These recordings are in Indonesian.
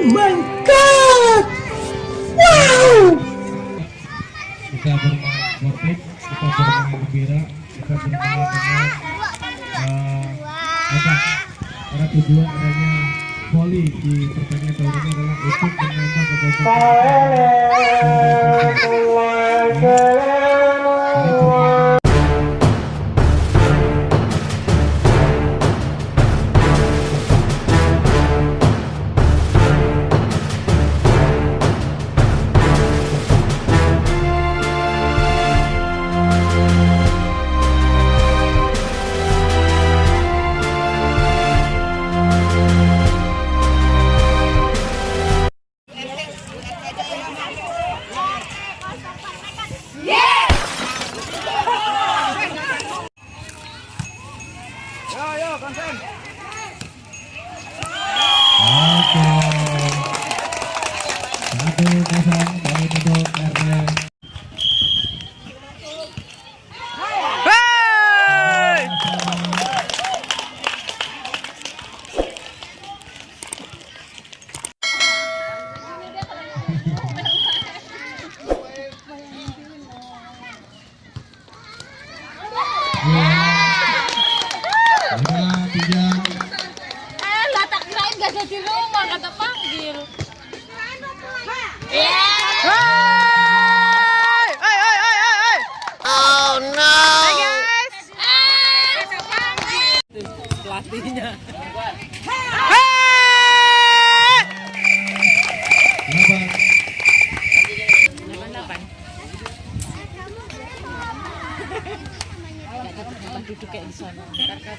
My god! Wow! Kita bermain sportif, kita bermain gembira, kita bermain dengan uh, apa? Karena tujuan adanya voli di pertandingan tahun ini adalah untuk menambah Oke. Satu kosong poin untuk RT. Gak jadi rumah, kata panggil. Iya. Oh no. Hai guys. Pelatihnya. Duduk kayak di sana. Ntar kau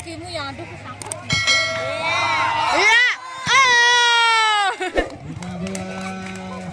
Kakimu yang aduh kesangkut. Iya! Oh! lima belas.